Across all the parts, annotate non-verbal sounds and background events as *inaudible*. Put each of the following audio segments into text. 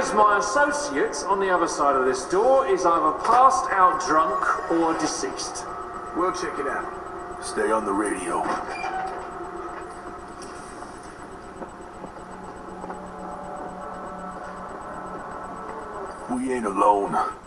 it my associate on the other side of this door is either passed out drunk or deceased. We'll check it out. Stay on the radio. We ain't alone.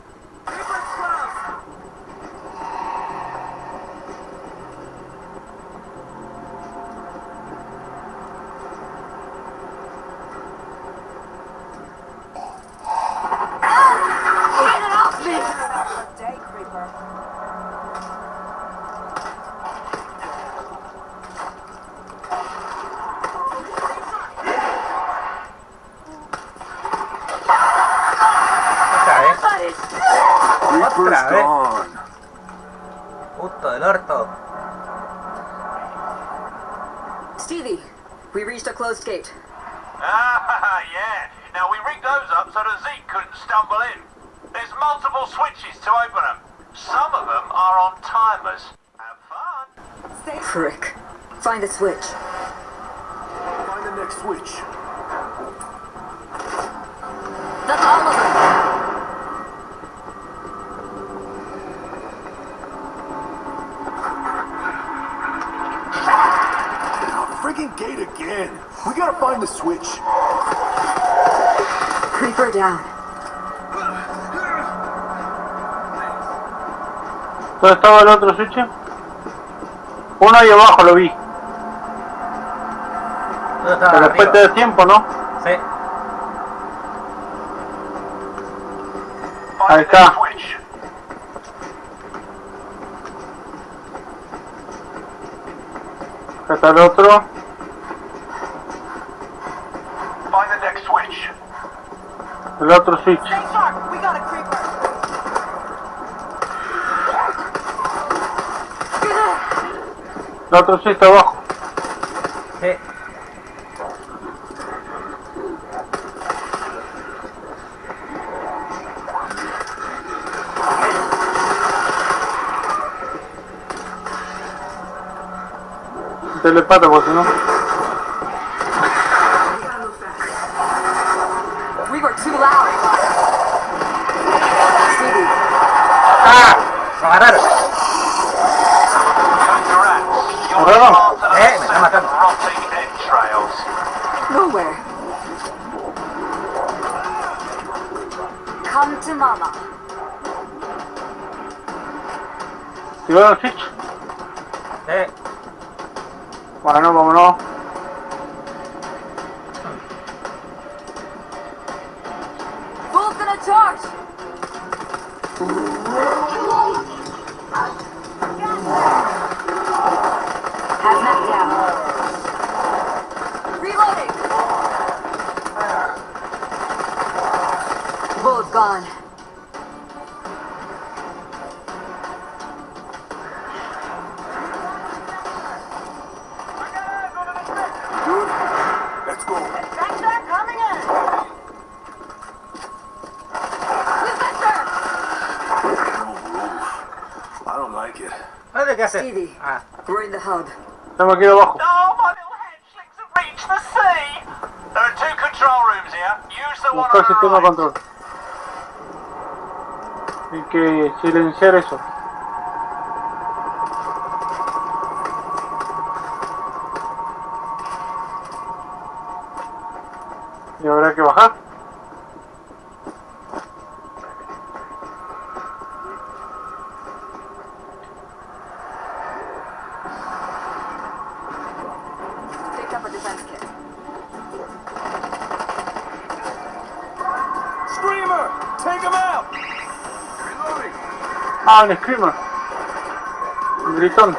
Otra vez. gone. Puto del orto. Stevie, we reached a closed gate. Ah, *laughs* yeah. Now we rigged those up so that Zeke couldn't stumble in. There's multiple switches to open them. Some of them are on timers. Have fun. Frick. Find the switch. Find the next switch. Friggin' gate again. We gotta find the switch. Creeper down. ¿Dónde estaba el otro switch? Uno ahí abajo lo vi. ¿Dónde estaba? Pero después te Arriba. da tiempo, ¿no? Sí. Ahí the está. Acá está el otro. Find the next switch. El otro switch. El otro switch está abajo. Sí. Telepata, porque si no. ¿Activaron el switch? Sí. Bueno, vámonos. Bull's gonna charge. Rooms here. Use the one Buscar on the sistema de right. control. Hay que silenciar eso. Y habrá que bajar. Ah, screamer. El gritón.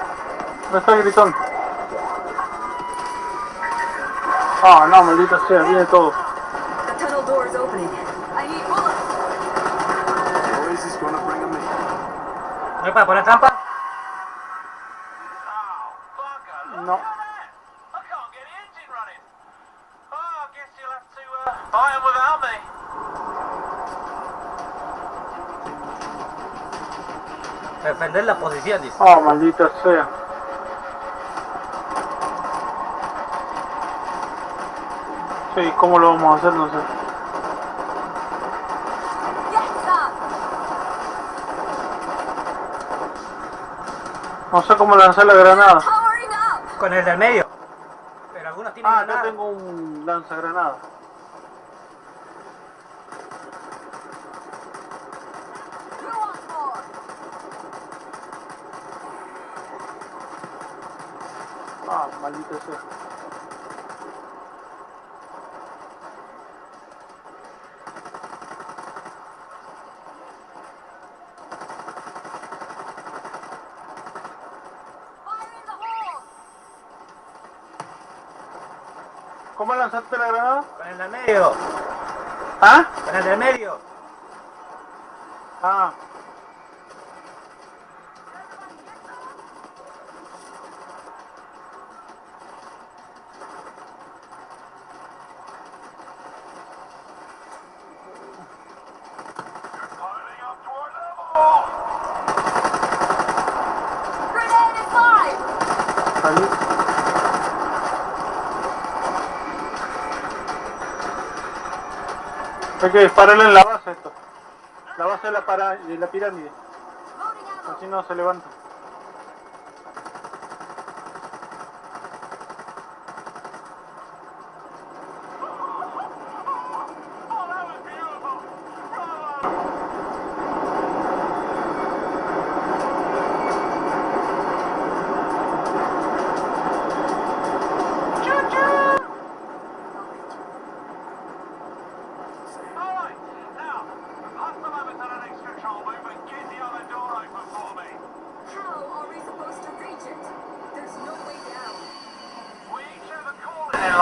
¿Dónde está el gritón? Ah, no, maldita sea, viene todo. The tunnel door is opening. I need bullets. Noise is gonna bring him in. ¿No hay para poner trampa? Oh, No. Defender la posición, dice. Oh, maldita sea. Sí, ¿cómo lo vamos a hacer? No sé. No sé cómo lanzar la granada. Con el del medio. Pero algunos tienen Ah, granada. tengo un lanzagranada. Ah, the hole! ¿Cómo lanzaste la granada? Con el del medio. ¿Ah? Con el del medio. Ah. Hay que dispararle en la base esto. La base de la, para- de la pirámide. Así no se levanta.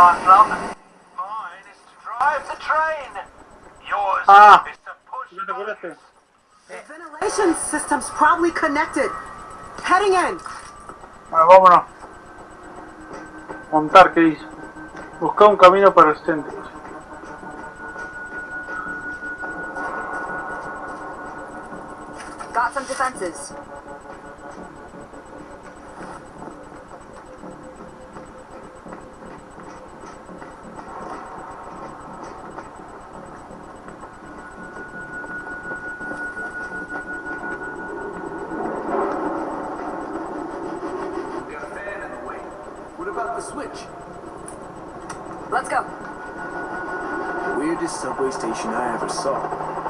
Calling in. Mine is to drive the train. Yours Ah. is to push ¿No te acordaste? Ventilation system's probably connected. Heading in. Bueno, vámonos. Montar, ¿qué dice? Busca un camino para el centro. Got some defenses. Switch? Let's go. Weirdest subway station I ever saw.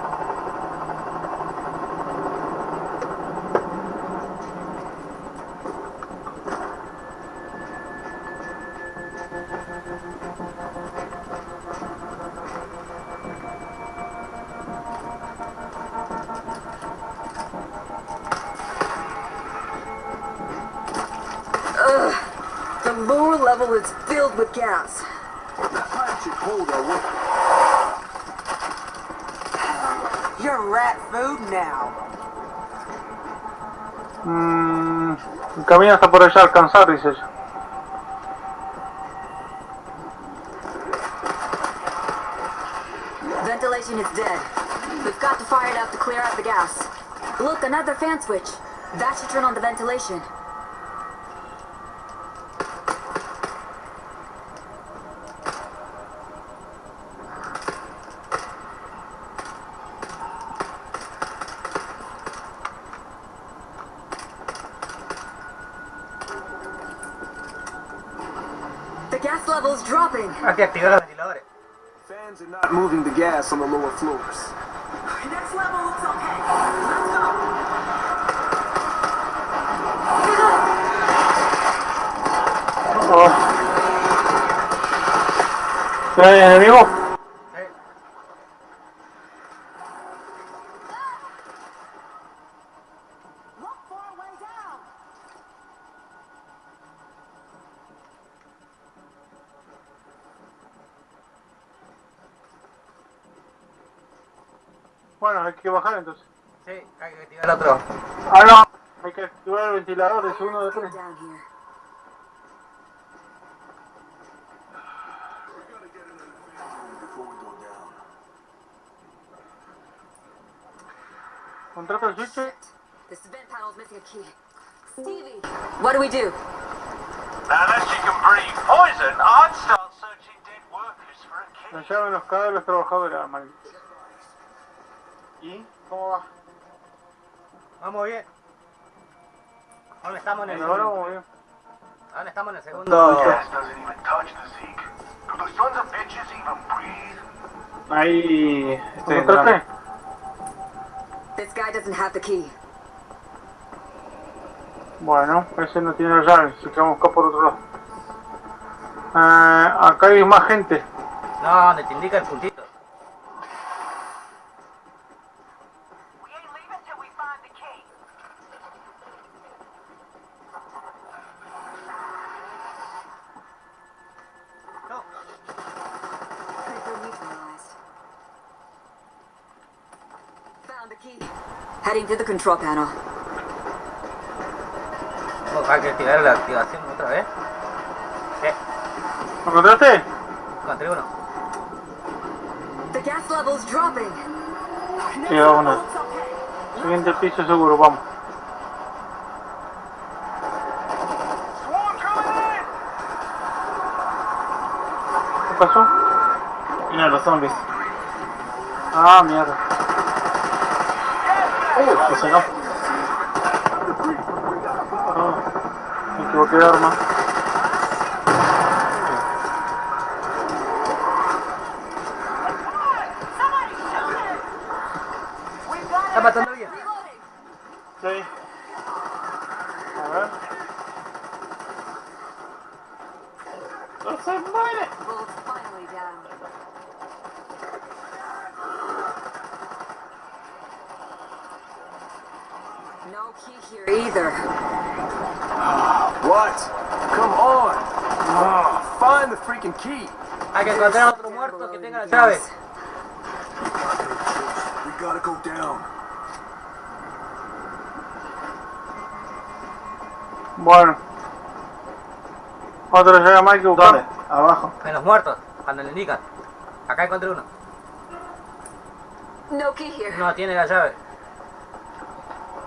You're rat food now. Mmm. El camino está por allá alcanzar, dice ella. Ventilation is dead. We've got to fire it up to clear out the gas. Look, another fan switch. That should turn on the ventilation. The gas level's dropping. Hay que activar los ventiladores. Fans are not moving the gas on the lower floors. Next level looks okay. Let's go. Oh. ¿Ya hay enemigo? Bajar entonces. Sí, hay que activar el otro. Ah, no. Hay que activar el ventilador, es uno de tres. get down here. Before we go down. Contrata el switch. This vent panel's missing a key. Stevie, what do we do? Now, unless you can breathe poison, I'd start searching dead workers for a key. Llave en los de los trabajadores, maldito. ¿Y? ¿Cómo va? Vamos bien. Aún estamos en el ¿En ahora segundo. vamos bien? Aún estamos en el segundo. Gas doesn't even touch the Zeke. Do the sons of bitches even breathe? Ahí. Este, ¿Lo contraté? This guy doesn't have the key. Bueno, ese no tiene la llave, así que vamos a buscar por otro lado. Ah, acá hay más gente. No, donde te indica el puntito. Heading to the control panel. Vamos a activar la activación otra vez. Sí, ¿Lo encontraste? encontré uno. The gas level's dropping. Sí, vámonos. Siguiente piso seguro, vamos. Swarm coming in! ¿Qué pasó? Mira los zombies. Ah, mierda. Uh, que sonó. Ah, me equivoqué de arma. Está matando bien. Sí. A ver. ¡No se muere! Bull's finally down. No key here either. What? Come on! Ah, find the freaking key. Hay que encontrar otro muerto que tenga la llave. We gotta go down. Bueno. Otra llave más que. Abajo. En los muertos, cuando le indican. Acá encontré uno. No key here. No tiene la llave.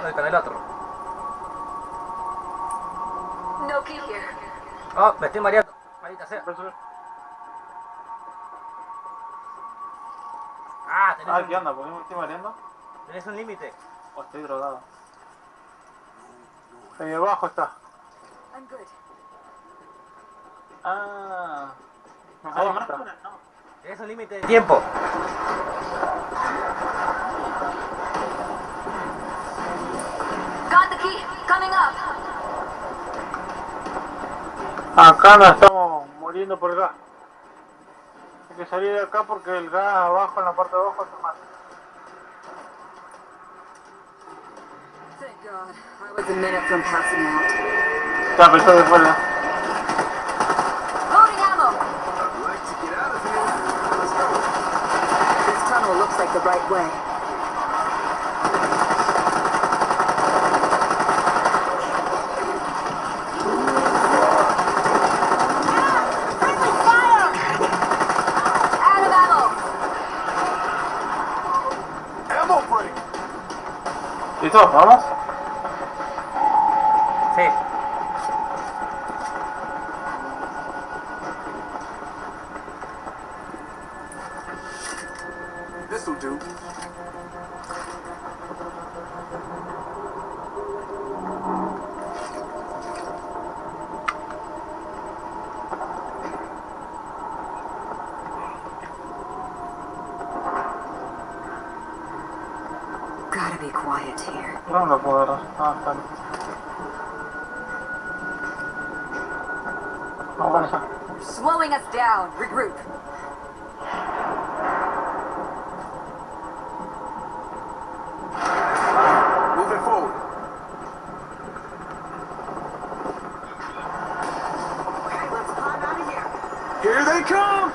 Voy con el otro. No key here. Oh, me estoy mareando. Maldita sea. Ah, ¿qué onda? ¿Por qué me estoy mareando? tenés un límite. ¿O estoy drogado? Ahí abajo está. I'm good. Ah. Ah, está. no. Tenés un límite de tiempo. Got the key. Coming up. Acá nos estamos muriendo por el gas. Hay que salir de acá porque el gas abajo, en la parte de abajo, se mata. Thank God. I was a minute ¿Vamos? Sí. Here they come!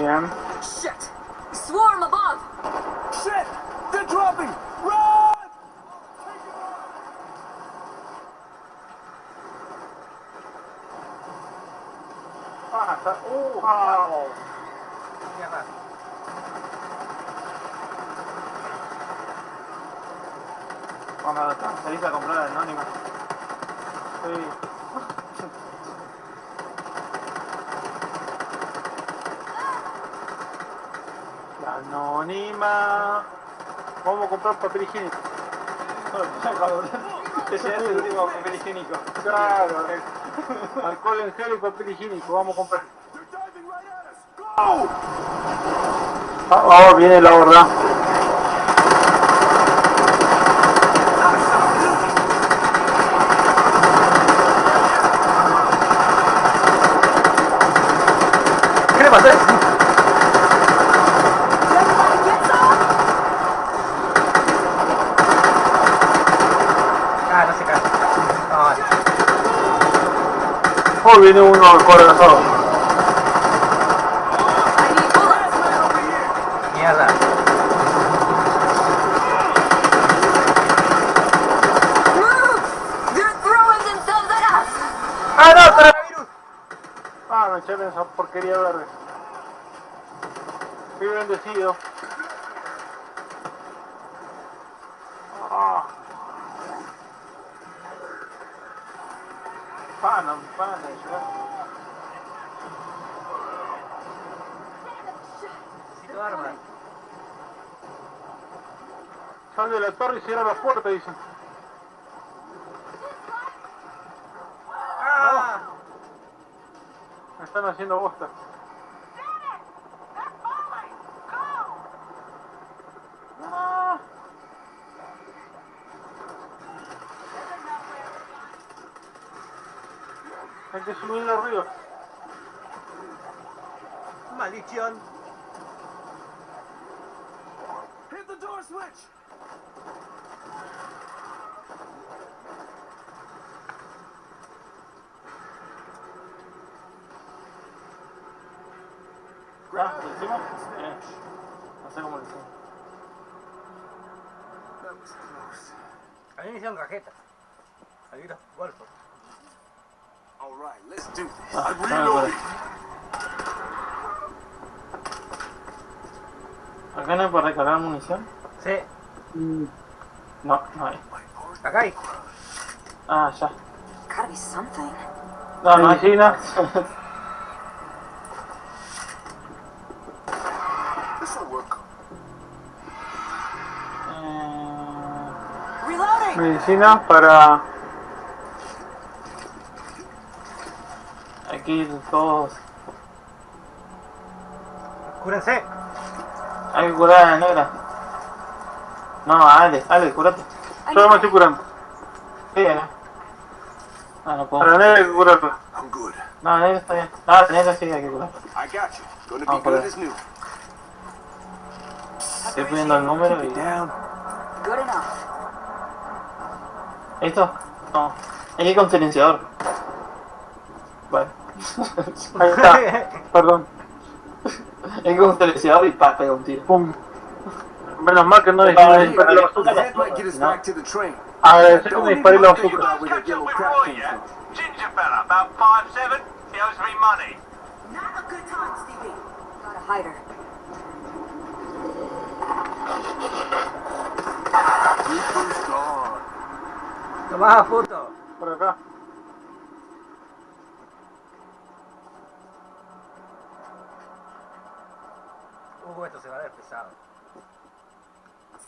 Yeah. Shit! Swarm above! Shit! They're dropping! Run! Ah, that, oh, oh. Yeah, that. Vamos a ver, se dice comprar el anónimo. Sí. Anónima. Vamos a comprar papel higiénico. Ese es el último papel higiénico. Claro. Alcohol en gel y papel higiénico. Vamos a comprar. Ah, oh, viene la verdad. ¿Qué le pasó? Viene uno need bullets. mierda. Move! They're throwing themselves at us! ¡Ah, no! ¡Coronavirus! Ah, me echaron esa porquería verde. Fui bendecido. De la torre y cierra la puerta, dicen. ¡Ah! Me están haciendo bosta. Hay que subirle arriba. ¡Maldición! Hit the door switch! Ah, ¿lo hicimos? Bien. No sé cómo lo hicimos. That was close. A mí me hicieron cajeta. Malditos golfos. All right, let's do this. Ah, no, ¿Acá no hay para recargar munición? Sí, No, no hay. acá hay. Ah, ya. Gotta be something. No, no hay. Medicina. This will work. Eh, Reloading! Medicina para. aquí todos. Cúrense. Hay que curar a la negra. No, Ale, Ale, curate. Yo me need estoy curando. Sí, ¿no? Ah, no puedo. La negra hay que good. No, negra está bien. No, negra sí hay que curar. I got you. Gonna be good joder. as new. Estoy poniendo el número y... ¿Esto? No. Hay que con silenciador. Vale. *laughs* Ahí está. *laughs* Perdón. Hay que con silenciador y pa, pega un tiro. Pum. Menos mal que no disparé No. train. Agradecer que even disparé la think bazooka. about where that Catch up yellow with crap Roy, came yeah? from. Ginger fella, about five seven. He owes me money. Not a good time, Stevie. Gotta hide her. Reaper's gone. Tomá foto. Por acá. Uh, esto se va a ver pesado.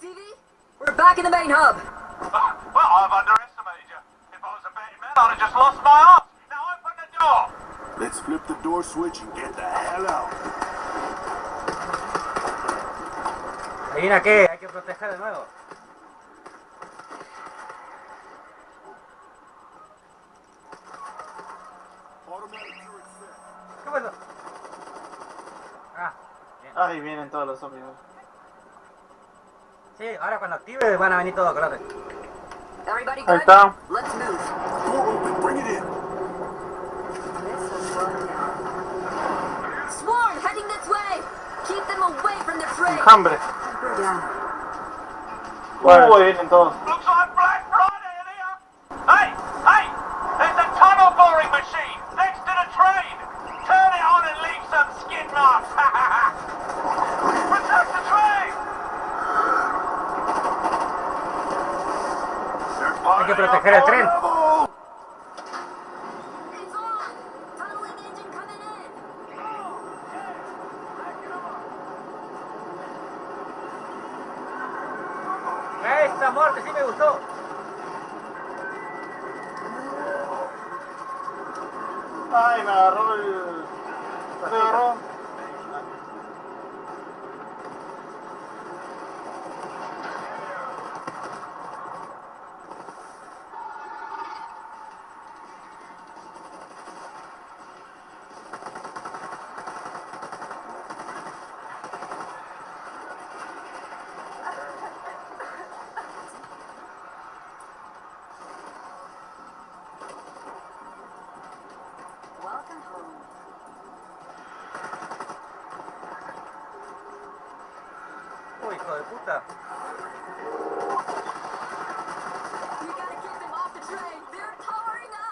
Stevie? We're back in the main hub. Ah, well, I've underestimated you. If I was a betting man, I'd have just lost my arse. Now open the door. Let's flip the door switch and get the hell out. ¿Adivina qué? Hay que proteger de nuevo. Automatic ¿Qué pasó? Ah, bien. Ahí vienen todos los zombies. Sí, ahora cuando active van a venir todos, good? Ahí está. Let's move. Door open. El tren.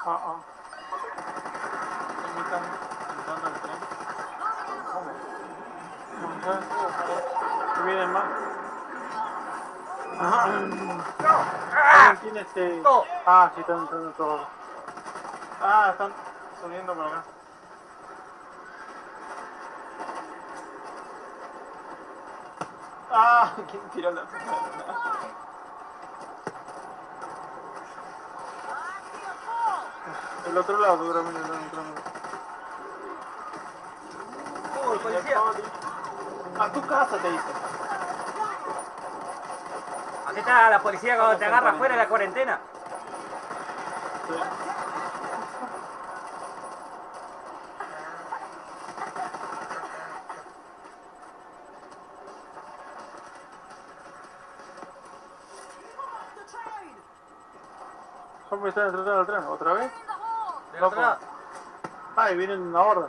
Ah, ah. Ahí están entrando el tren. Loading ammo! ¿Qué vienen más? Ajá. ¿Alguien tiene este...? Ah, sí, están entrando todos. Ah, están subiendo por acá. Ah, *laughs* ¿quién tiró la puta? El otro lado, seguramente, el otro lado. Uy, policía. A tu casa te dice. Aquí está la policía cuando te agarra fuera de la cuarentena. Sí. ¿Cómo están entrando al tren? ¿Otra vez? Lado. Ah, vienen una horda.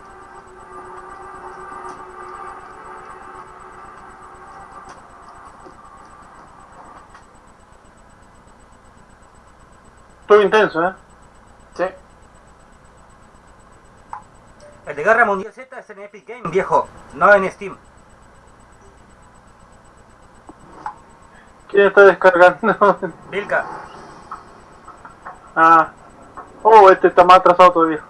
Estuvo intenso, ¿eh? Sí. El de Guerra Mundial Z es en Epic Game, viejo, no en Steam. ¿Quién está descargando? Vilca. ah. Oh, este está más atrasado todavía.